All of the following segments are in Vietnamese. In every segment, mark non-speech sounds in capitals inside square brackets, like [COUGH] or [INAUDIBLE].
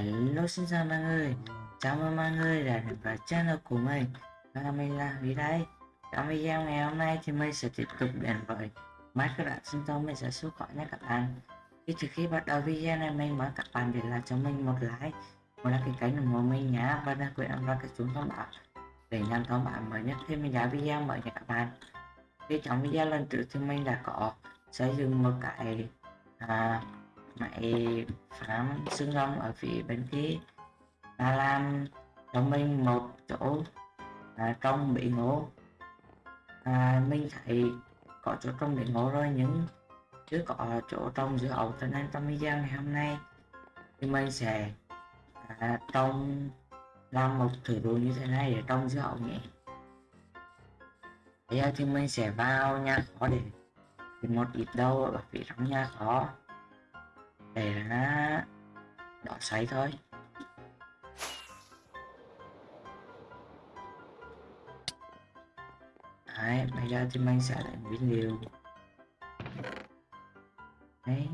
Hello xin chào mọi người Chào mừng mọi người đã đến với channel của mình. Và mình là Huy đây Trong video ngày hôm nay thì mình sẽ tiếp tục đến với bạn sinh tồn mình sẽ xuất khỏi nha các bạn. Thì trước khi bắt đầu video này mình mời các bạn để lại cho mình một like Một đăng ký kênh ủng hộ mình nhé Và đăng biệt ấn vào cái chuông thông báo Để nhận thông báo mới nhất khi mình ra video mới nha các bạn. Thì trong video lần trước thì mình đã có xây dựng một cái à, máy phám xương Long ở phía bên kia. Và làm cho mình một chỗ. À, trong bị ngố à, mình thấy có chỗ trong bị ngố rồi nhưng chưa có chỗ trong giữa ẩu. Cho nên trong video ngày hôm nay thì mình sẽ à, trong làm một thử đồ như thế này để trong giữa ẩu nhé. Bây giờ thì mình sẽ vào nhà khó để tìm một ít đâu ở phía trong nhà khó để là đỏ xoáy thôi. Đấy, bây giờ thì mình sẽ lại biến điều. Đấy.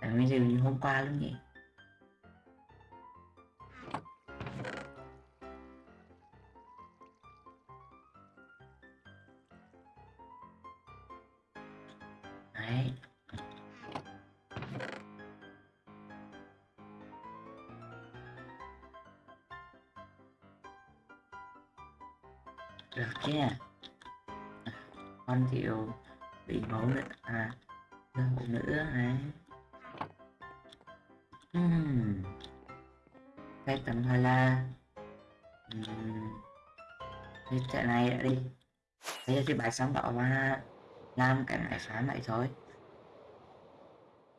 Lấy nguyên liệu như hôm qua luôn nhỉ? Đi trận này đã đi. Bây giờ thì bài sáng tạo mà làm cái bài sáng lại thôi.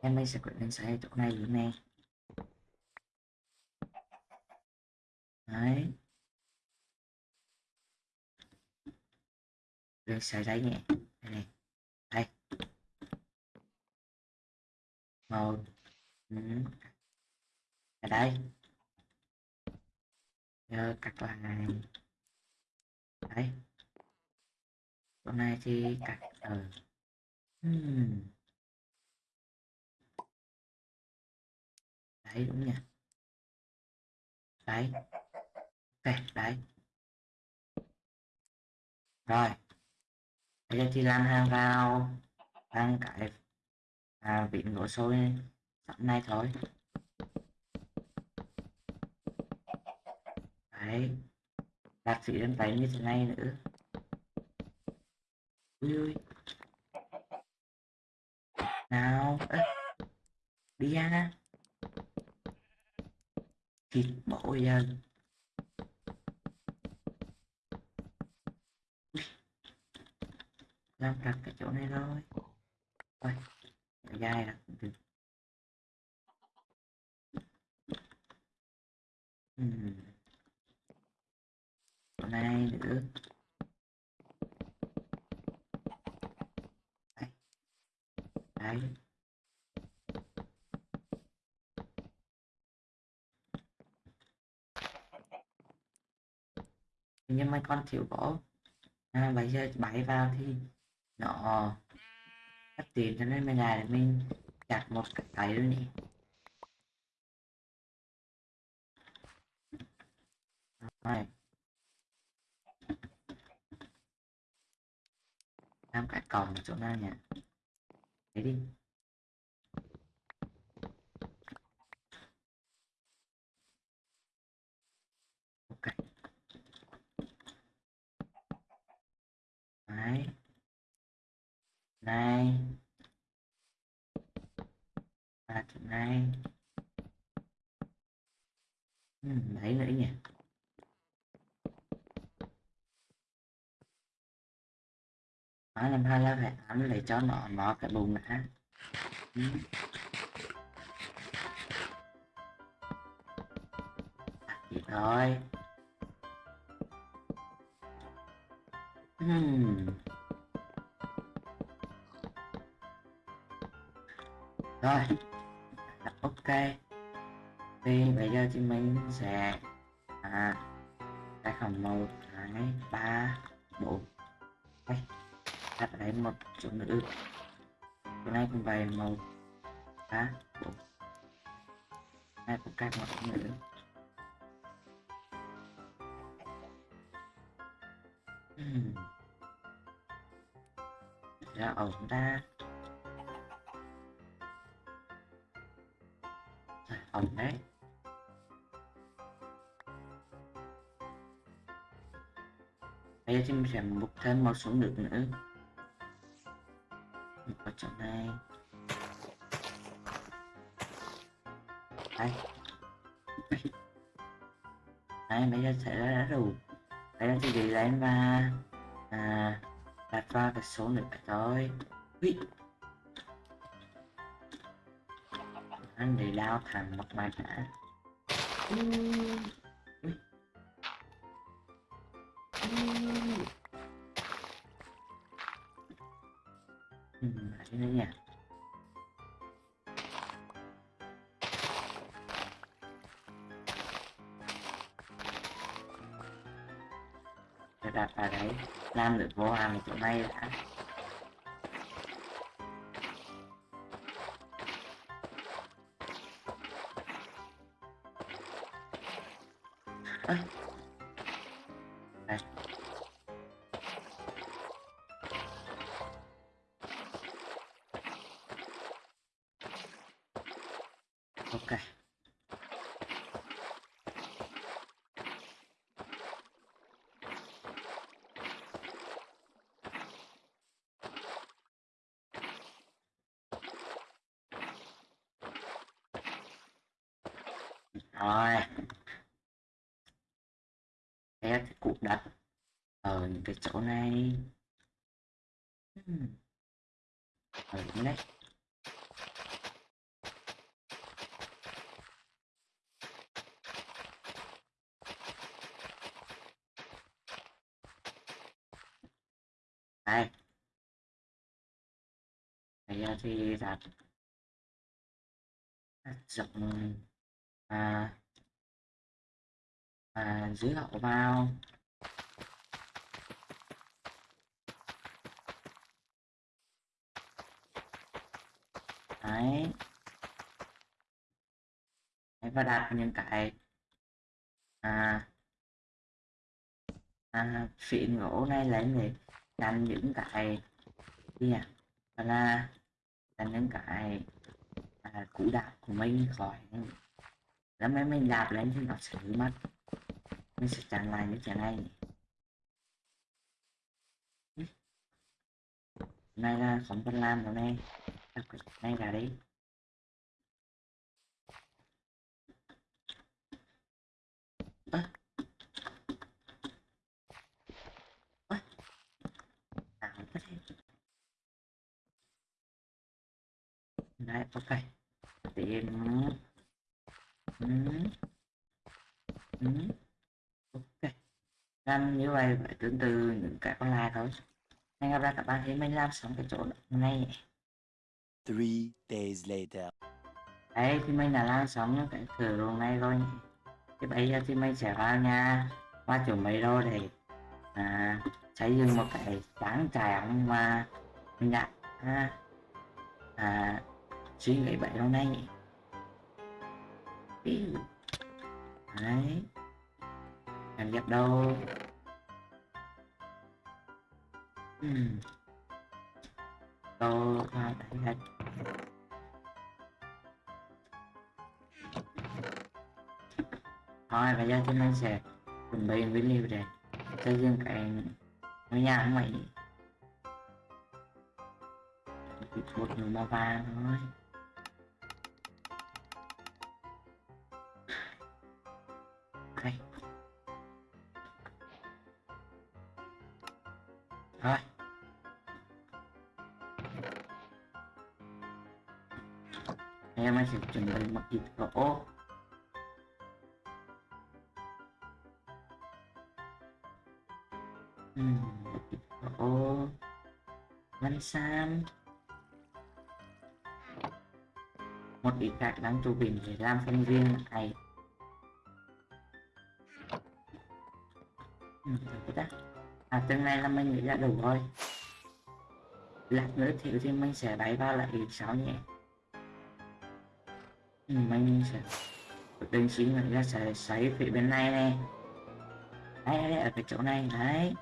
Em bây sẽ quyết định xây chỗ này luôn nè. Đấy. Rồi xài giấy nhẹ đây này. Đây. Màu. Ừ. ở đây. Giờ cắt lại đấy. Hôm nay thì cắt ở hmm. đấy đúng nha đấy. Ok đấy. Rồi. Bây giờ thì làm hàng vào ăn cái à, vị ngỗ sôi sẵn này thôi. Đấy đặt sĩ lên tay như thế này nữa. Ui ui. Nào Ê, đi ra. Thịt bộ dần làm đặt cái chỗ này rồi thôi dài là cũng được uhm. chỗ này nữa đấy, đấy. nhưng mấy con thiếu gỗ à, bây giờ bảy vào thì nó cắt tiền cho nên mình là mình chặt một cái tay luôn đi. Rồi. Làm cái còng chỗ nào nhỉ. Đấy đi ok đấy. Này và chỗ này ừ, đấy nữa nhỉ. Nó làm hai là phải ám để cho nó nó cái bùng đã ừ. À, Vậy thôi. Hmm. rồi. Ok. Thì bây giờ thì mình sẽ à cái khoảng một, hai, ba, bốn. Đây. Đặt đây một chỗ nữa. Hôm nay cũng bày một, ba, bốn. Này cũng cắt một nữa. Dạ, ra ổn ta. Dạ, ổn đấy bây giờ thì mình sẽ mục thêm một số nước nữa. Một vào chỗ này. Đây. Đây, bây giờ sẽ đã đủ đấy à, là cái gì lên và à, đặt vào cái số nước này thôi Ui. anh để lao thẳng mặt mày đã Ui. Ui. Ui. Ừ, lại thế nữa nha đặt vào đấy làm được vô hàng chỗ này đã. Đây bây giờ thì đặt rộng à, à dưới hậu vào đấy. Đấy và đặt những cái à, à phịn gỗ này lên để tranh những cái gì à đó là là những cái à, cũ đạo của mình khỏi. Lắm mấy mình đạp lên thì nó sẽ hư mất. Mình sẽ chẳng lại như thế này. Này là không văn làm rồi này. Nay cái này ra đi. Đấy ok tìm ừ. Ừ. ok làm như vậy phải tương tự những cái còn lại thôi hẹn gặp lại các bạn khi mình làm xong cái chỗ này Three days later. đấy thì mình đã làm xong cái thử ruộng này rồi thì bây giờ thì mình sẽ vào nhà và chuẩn bị đồ để à, xây dựng một cái trang trại mà mình đã à, à, suy nghĩ vậy lâu nay Ý. đấy. Làm dập đâu? Ừm. Đồ vào đây hết thôi bây giờ chúng ta sẽ chuẩn bị nguyên liệu để xây dựng cái ngôi nhà của mình một nửa màu vàng thôi đây. Rồi. Em sẽ chuẩn bị một ít gỗ văn sam. Một bị gạch đang trụ bình để làm phân viên này. Ừ, đã à tương lai là mình nghĩ là đủ rồi. Lát nữa thì thì mình sẽ đáy vào lại sáu nhé. Ừ, mình sẽ quyết định mình ra sẽ xoáy phía bên này này đấy, đấy ở cái chỗ này đấy.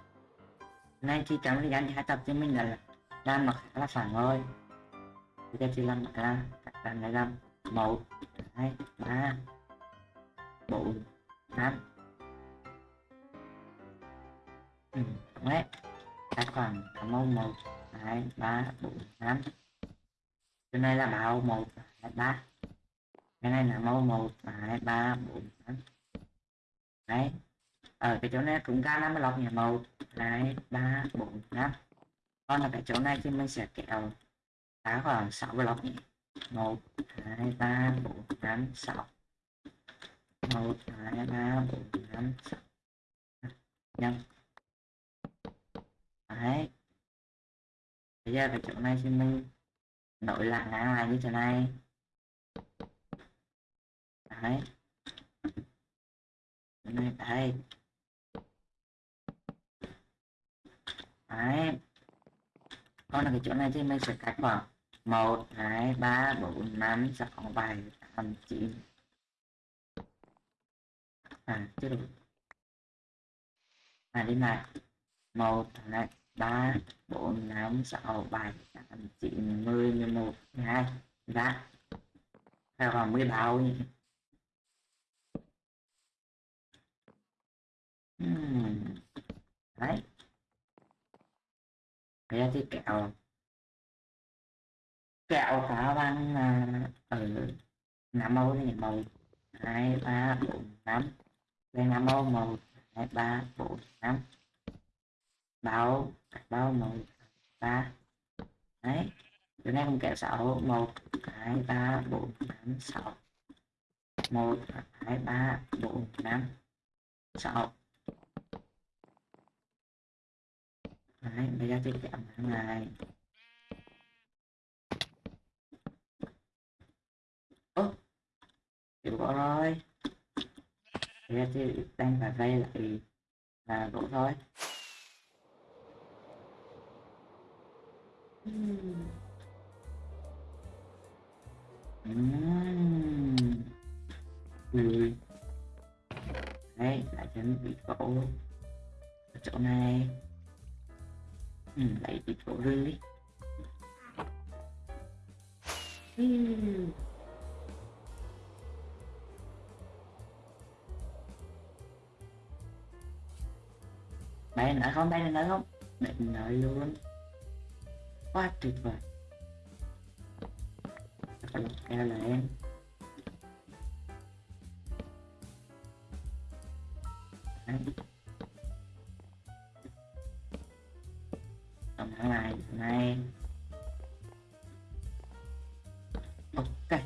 Nay thì chấm thời gian hai tập cho mình là làm nó khá là phản thôi bây giờ thì làm là các bạn này làm một hai ba bốn năm. Ừ, đúng đấy. Các khoảng cảm ơn một hai ba bốn năm. Cái này là màu một hai ba. Cái này là màu một hai ba bốn năm. Đấy. Ở cái chỗ này cũng ra năm lọc nhà một hai ba bốn năm con là cái chỗ này thì mình sẽ kéo đá khoảng 6 block 1 2 3 4 5 6 1 2 3 4 5 6 nhân đấy. Bây giờ cái chỗ này thì mình nối lại ngang lại như thế này. Đấy. Này đấy đấy con là cái chỗ này thì mình sẽ cắt vào một, hai, ba, bốn, năm, sáu, bảy, tám, chín. À chưa được à đi này một, hai, ba, bốn, năm, sáu, bảy, tám, chín, mười mười một, mười hai ra theo vào mười bao nhỉ? Hmm. đấy bây cái thì kẹo. Kẹo cả băng à, ở ừ, nam mẫu thì một hai ba bốn năm. Lên nam mẫu một hai ba bốn năm. Bao bao một ba. Đấy chỗ này không kẹo sáu. Một hai ba bốn năm sáu. Một hai ba bốn năm. Sáu. Đấy, bây giờ thì chạm hàng này ố chịu gỗ rồi bây giờ thì đang phải vây lại là gỗ thôi Uhm. Uhm. Ừ. Đấy, lại chuẩn bị gỗ ở chỗ này ừ, lại bị chỗ rừng đi. Ừ. bay nữa không bay nữa không? Định lợi luôn. Quá tuyệt vời. Ừ, em là em. Thank you. Thằng này này. Ok.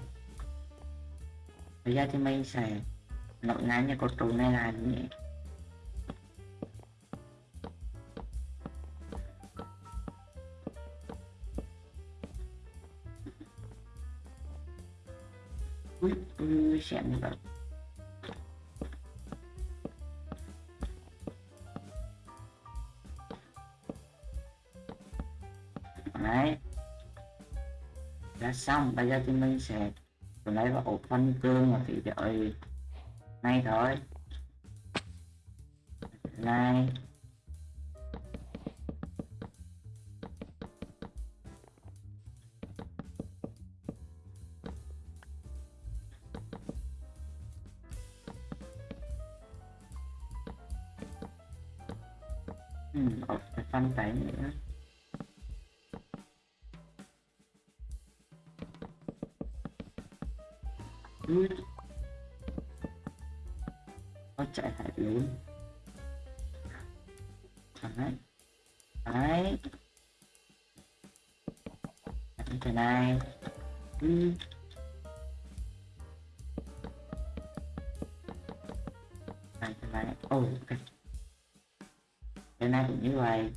Bây giờ thì mình sẽ nối ngang như cột trụ này là nhỉ ui ui xem được. Xong, bây giờ thì mình sẽ lấy vào ổ phân cương và thì đợi ngay thôi. Này. Đấy Đấy cái này ừ. Đấy cái này Ồ oh, okay. thế này cũng như vậy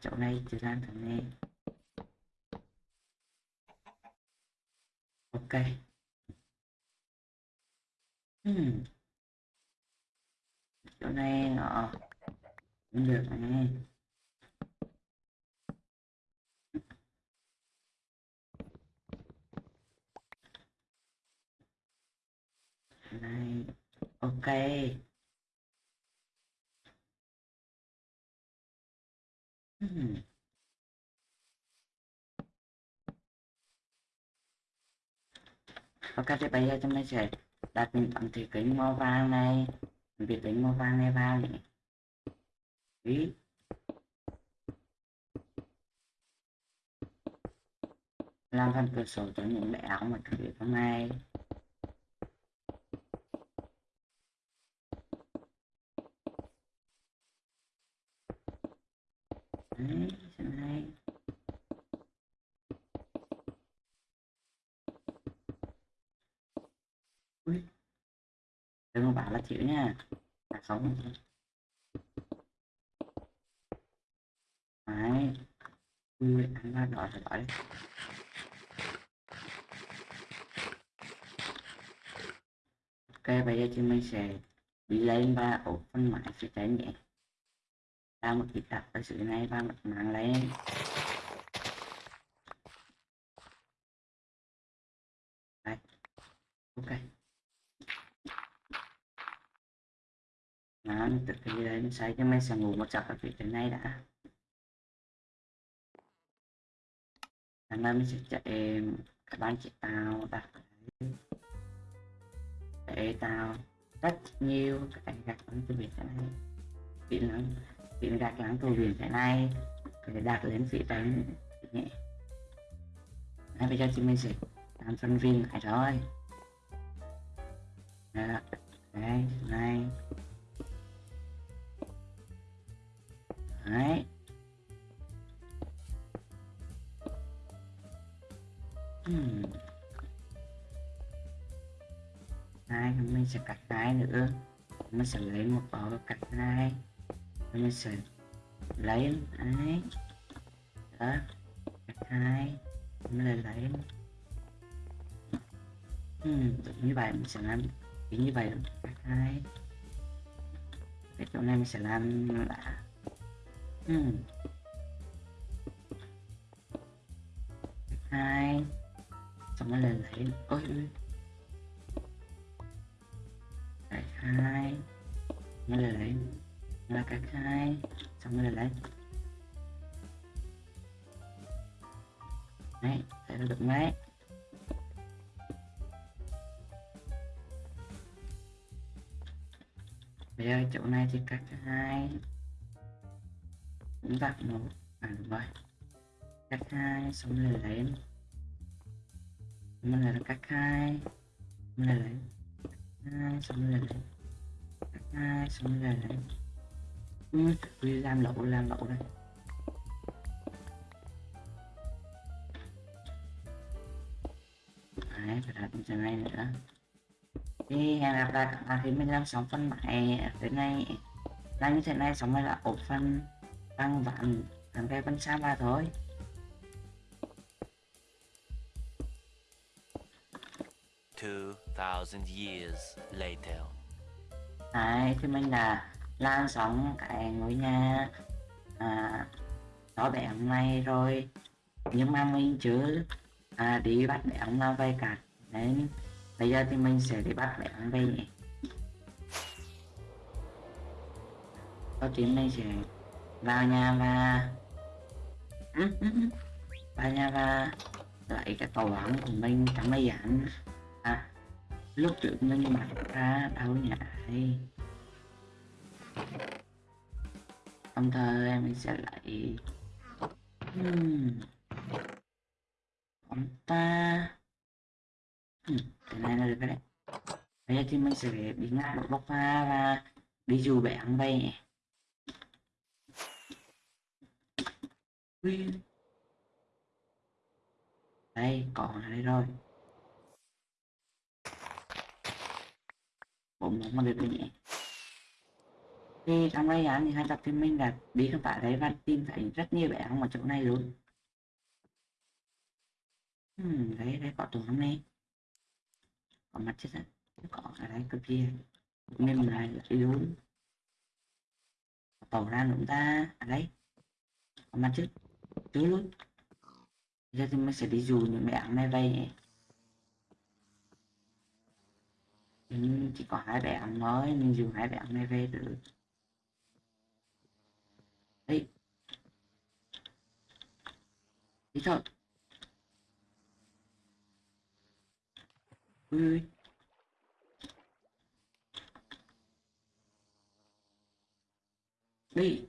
chỗ này chỉ làm thằng này ok. Hmm. chỗ này nó cũng được này này. Ok. Hmm. ok thì bây giờ chúng ta sẽ đặt những tấm thủy kính màu vàng này việc kính màu vàng này vào nhỉ Ý. làm phần cửa sổ cho những bé áo mà thực hiện hôm nay đấy ui đừng có bảo là chịu nha là sống đấy ui ăn ra đỏ phải đỏ đấy ok bây giờ chúng mình sẽ đi lên và ổ phân mãi sẽ trải nhé đang một ít đặt ở sự này đang đặt mạng lên. Đấy. ok. Đó từ khi nó sai cho mấy sẽ ngủ một giấc ở vị trên này đã. Sáng nay mình sẽ chạy các bạn chị tao đặt để tao rất nhiều cái gạch ở cái việc này. Kỹ năng vị năng gạch lắng cầu biển thế này. Để đặt lên vị trên. Nhẹ. Đấy, bây giờ thì mình sẽ làm phân viên lại rồi Đó. đây này. Đấy. Hmm. mình sẽ cắt cái nữa. Mình sẽ lấy một bó cắt này mình sẽ lấy đấy đó. Hai. Mình lại lấy hmm, như vậy mình sẽ làm kiểu như vậy cắt hai. Cái chỗ này mình sẽ làm là hmm. hai. Xong rồi lại lấy ôi ôi hai. Nó lên lấy là cái hai. Xong rồi lấy. Đấy thấy được đấy. Bây giờ chỗ này thì cắt hai. Cũng đặt một à đúng rồi. Cắt hai, xong rồi lấy. Mình là cắt hai. Mình là lấy. Hai, xong rồi lấy. Cắt hai, xong rồi lấy ừ, làm lỗ làm lỗ đây. Đấy phải đặt trên này nữa. Thì hẹn gặp lại các bạn khi mình làm xong phân mãi tới này là như thế này xong rồi là ổ phân tăng vạn thằng cái phân xa ba thôi. Two thousand years later. Đấy, thì mình là lan sóng cái ngôi nhà à, đó bé ông này rồi. Nhưng mà mình chưa à, đi bắt bé ông nào về cả. Nên bây giờ thì mình sẽ đi bắt bé ông về nhỉ? Có chuyện mình sẽ vào nhà và [LAUGHS] vào nhà và lại cái tàu bóng của mình trong máy giản à, lúc trước mình mặc ra đâu nhà ấy đồng thời mình sẽ lại hmm. ta. Hmm. cái này là được cái đấy bây giờ thì mình sẽ đi ngang một bóc hoa và đi dù bé ăn bay đây, còn ở đây rồi. Bụng nó mà được rồi nhỉ thì trong đây án thì hai tập phim mình là bí các bạn đấy văn tin phải rất nhiều bé ăn ở chỗ này luôn. Hmm, đấy đấy có tổ hôm nay. Có à mặt chết á có ở đây cực kia. Nên mình lại đi luôn tàu ra chúng ta ở đây có mặt trước trước luôn. Giờ thì mình sẽ đi dù những bé ăn này về nhưng chỉ có hai bé ăn mình dù hai bé ăn này về được đấy. Đi thôi. Ui ui. Đi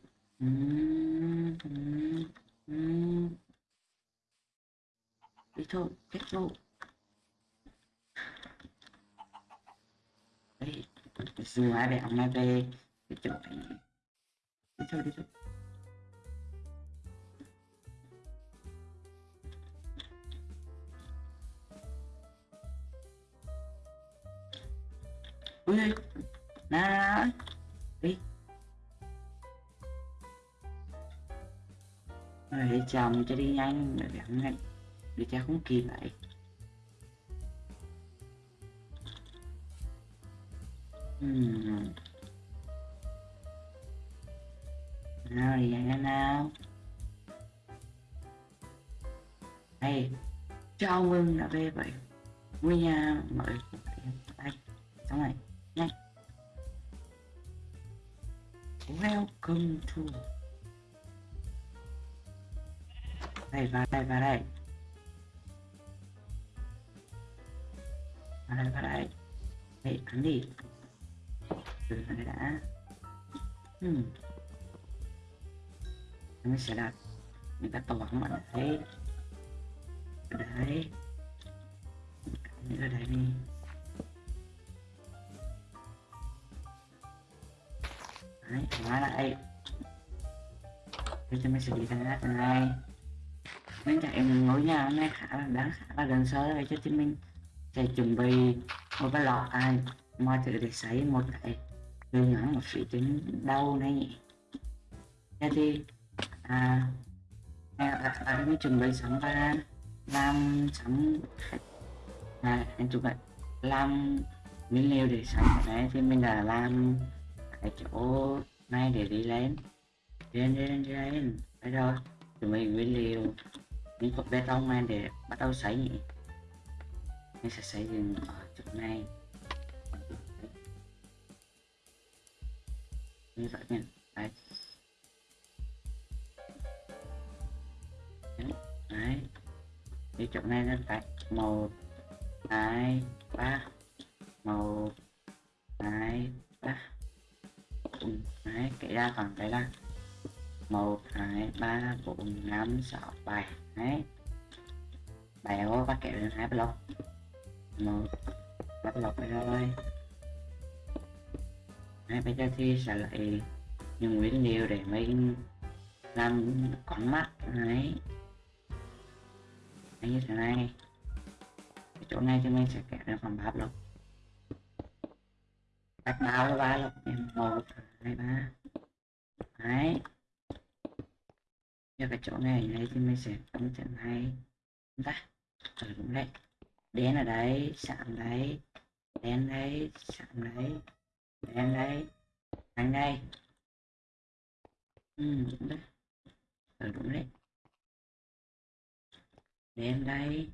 đi thôi, kết thúc. Đấy dù ai bé ông ai về cái chỗ này đi thôi đi thôi. Ui ui nè đi rồi chồng cho đi nhanh rồi gắn nhanh để cha không kịp lại. Hmm. nào, đi nhanh nào. Hey chào mừng đã về vậy nguyên nhà người đây xong này nhanh welcome to. Đây, vào đây vào đây. Vào đây vào đây. Đây, ăn đi. Từ vào đây đã. Ừ. Hmm. mình sẽ đặt những ta tổ hóng ở đây ở đây. Ở đây đi. Đấy hóa lại. Thế cho mình sẽ đi ra cái này mình chạy ngồi nhà hôm nay khá là đáng khá là gần sơ rồi cho thì mình sẽ chuẩn bị một cái lọ ai mọi thứ để sấy một cái. Đường ngắn một sự trên đau này. Nhỉ thế thì à à, à, mình chuẩn bị sẵn ra làm sẵn. À, anh chụp lại làm nguyên liệu để sắm đấy thì mình đã làm cái chỗ này để đi lên. Lên lên lên. Đấy rồi tụi mình nguyên liệu. Những cục bê tông này để bắt đầu xây nhỉ? Mình sẽ xây dựng ở chỗ này. Như vậy nha đấy. Đấy cái chỗ này nó phải. Một, hai, ba. Một, hai, ba. Ừ, đấy, kể ra còn cái là một, hai, ba, bốn, năm, sáu, bảy, đấy. Bèo bắt kể lên hai block. Một, bắt block rồi đấy, bây giờ thì sẽ lại những nguyên liệu để mình làm con mắt, đấy. Đấy, như thế này. Cái chỗ này thì mình sẽ kể lên phần ba block bắt bao là ba block một, hai, ba. Đấy. Cho cái chỗ này này thì mình sẽ ấn trận này ta? Ở đúng đấy. Đen ở đấy, sạm đấy. Đen đấy, sạm đấy. Đen đấy. Anh đây. Ừ đúng đấy. Ở đúng đấy. Đen đây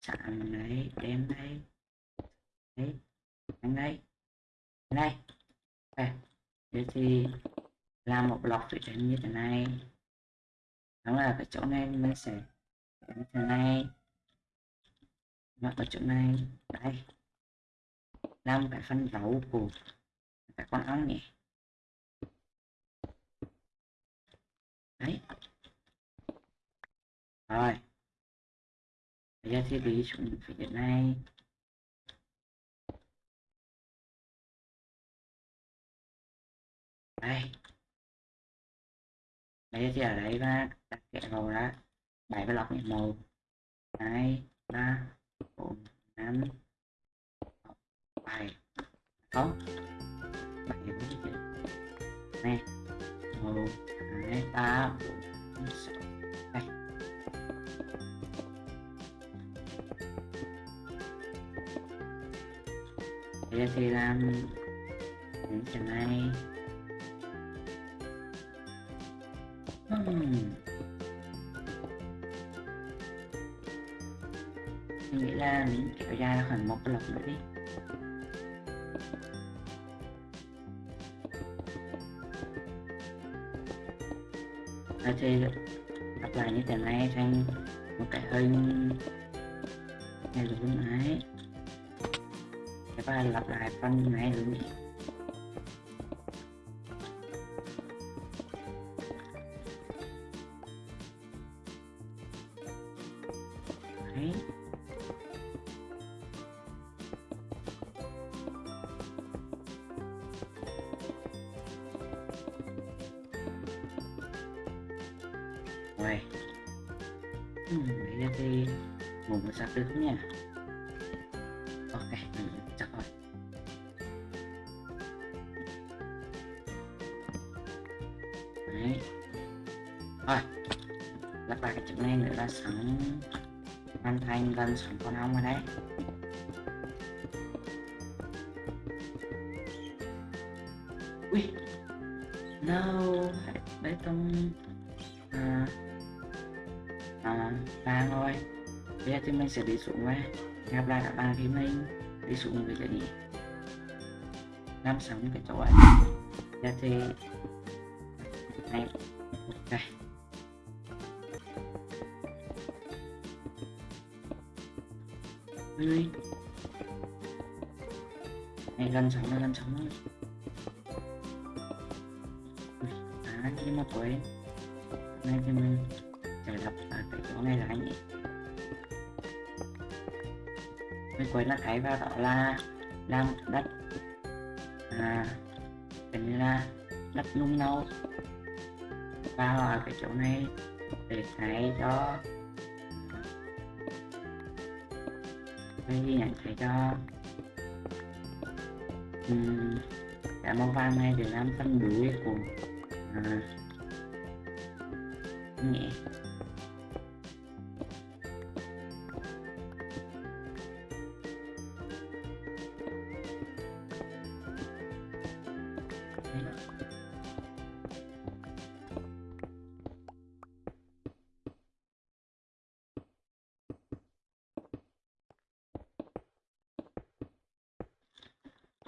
sạm đấy. Đen đây đấy. Anh đây này, đây. Thế thì làm một lọc thủy tinh như thế này. Đó là cái chỗ này mình sẽ như thế này. Và ở chỗ này. Đây. Làm cái phân dấu của các con ong nhỉ đấy. Rồi. Bây giờ thì đi xuống phía này. Đây. Bây giờ thì ở đây và đặt kẹ vào đã, bảy cái lọc nhẹ màu. Hai ba bốn năm. Bảy không bảy bốn này. Một hai ba bốn sáu. Đây. Bây giờ thì làm. Những cái này. Hmm. Nghĩ là mình kéo dài khoảng một lần lọc nữa đi Ở thì lặp lại như thế này thành một cái hình này luôn ấy Các bạn lặp lại phần này luôn no đấy tông à, à, vàng thôi bây giờ thì mình sẽ đi xuống và gặp lại các bạn khi mình đi xuống về cái gì làm sống cái chỗ ấy giờ thì này ok Ơi. Này gần sống rồi, gần sống rồi. Là của em. Quên. Này thì mình sẽ lập ở cái chỗ này là anh ấy. Mình quên là cái vào đó là làm đất. À tính là đất nung nâu và ở cái chỗ này để cái cho cái gì nhận cái cho um, cái màu vàng này để làm phân đuối của à, nhẹ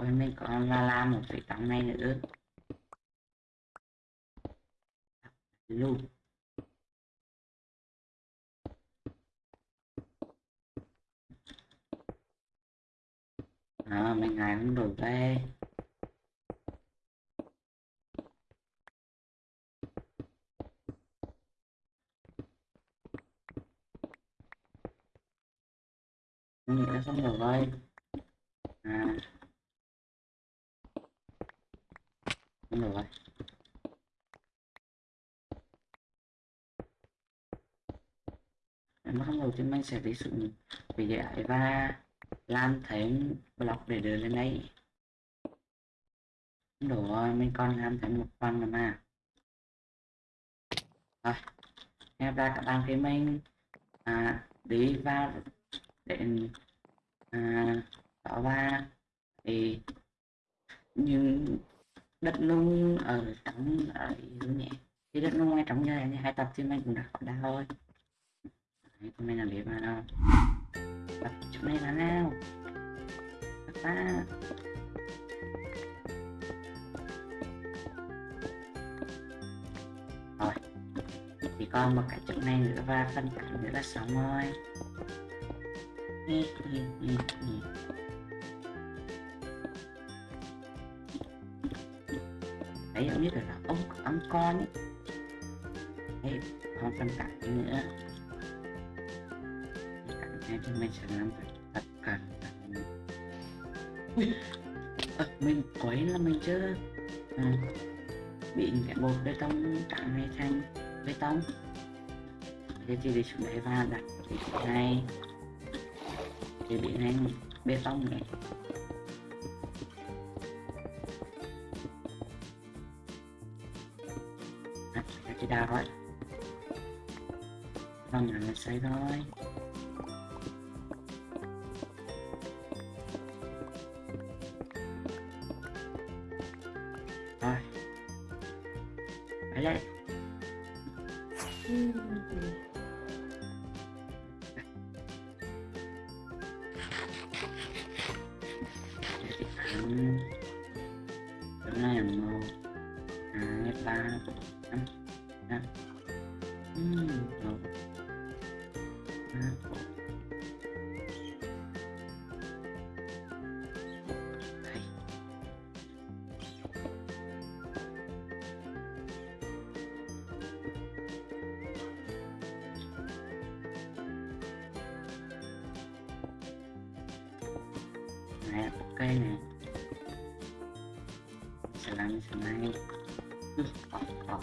rồi mình còn là làm một cái tấm này nữa luôn à, mình ngài cũng đủ đây mình nghĩ là xong rồi à Đúng rồi. Em bắt đầu thì mình sẽ ví dụ về giải và làm thêm block để đưa lên đây. đủ rồi, mình còn làm thêm một phần nữa mà. Rồi, em ra các bạn thấy mình à, đi vào đến à, đó và thì nhưng đất nung ở trong ở nhẹ thì đất nung ngay trong nhà như hai tập thì mình cũng đã khỏi đau thôi Đấy, tụi làm việc mà đâu tập chỗ này là nào? Các ba. Rồi chỉ còn một cái chỗ này nữa và phân cảnh nữa là xong rồi đấy giống biết là ông ông con ấy. Đấy không phân cảnh nữa phân cảnh này thì mình sẽ làm phải thật cẩn thận. Ui, mình quấy là mình chưa? À, bị cái bột bê tông cạn này thành bê tông. Thế thì để xuống đấy và đặt cái này. Thì bị này bê tông này. Đặt cái đào rồi. Vâng là xây thôi này. Ok nè slime slime sẽ này. Ừ, ờ, ờ.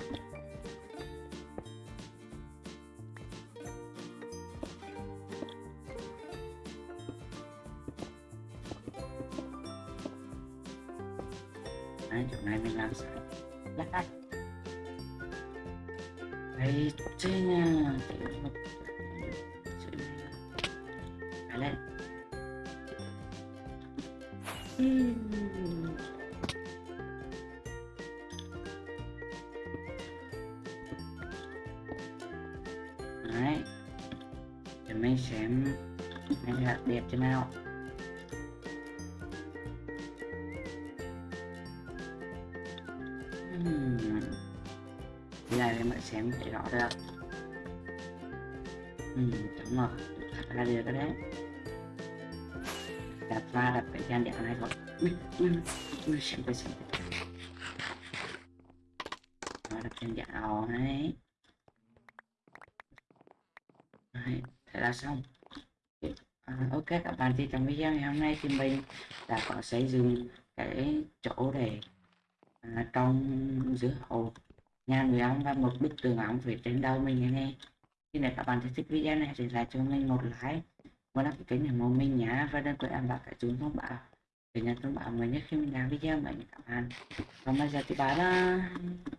Đấy, chỗ này mình làm sao đẹp thế nào. Ừm. Cái này em lại xem để rõ được Ừm, đúng rồi. Thật ra được cái đấy. Đặt ra đặt cái gian đẹp này rồi ui ui ui xem cái xem nó đặt gian dạo đấy đấy thế là xong ok các bạn thì trong video ngày hôm nay thì mình đã có xây dựng cái chỗ để à, trong giữa hồ nhà người ông và một bức tường ống phía trên đầu mình nghe nè. Khi nếu các bạn thấy thích video này thì lại cho mình một like và đăng ký kênh ủng mình nhé và đừng quên ấn vào cái chuông thông báo để nhận thông báo mới nhất khi mình làm video mới các bạn. Còn bây giờ thì bye bye.